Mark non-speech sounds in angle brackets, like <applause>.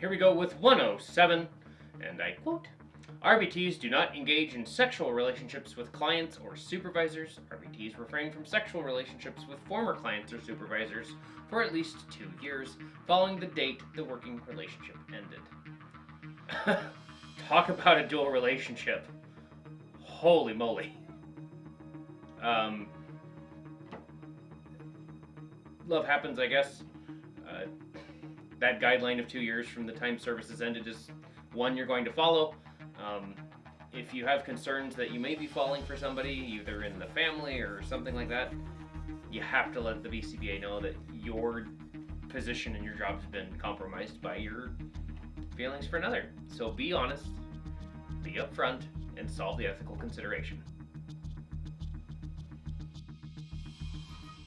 here we go with 107, and I quote RBTs do not engage in sexual relationships with clients or supervisors. RBTs refrain from sexual relationships with former clients or supervisors for at least two years following the date the working relationship ended. <laughs> Talk about a dual relationship. Holy moly. Um, love happens, I guess. Uh, that guideline of two years from the time services ended is one you're going to follow. Um, if you have concerns that you may be falling for somebody, either in the family or something like that, you have to let the BCBA know that your position in your job has been compromised by your feelings for another. So be honest, be upfront, and solve the ethical consideration.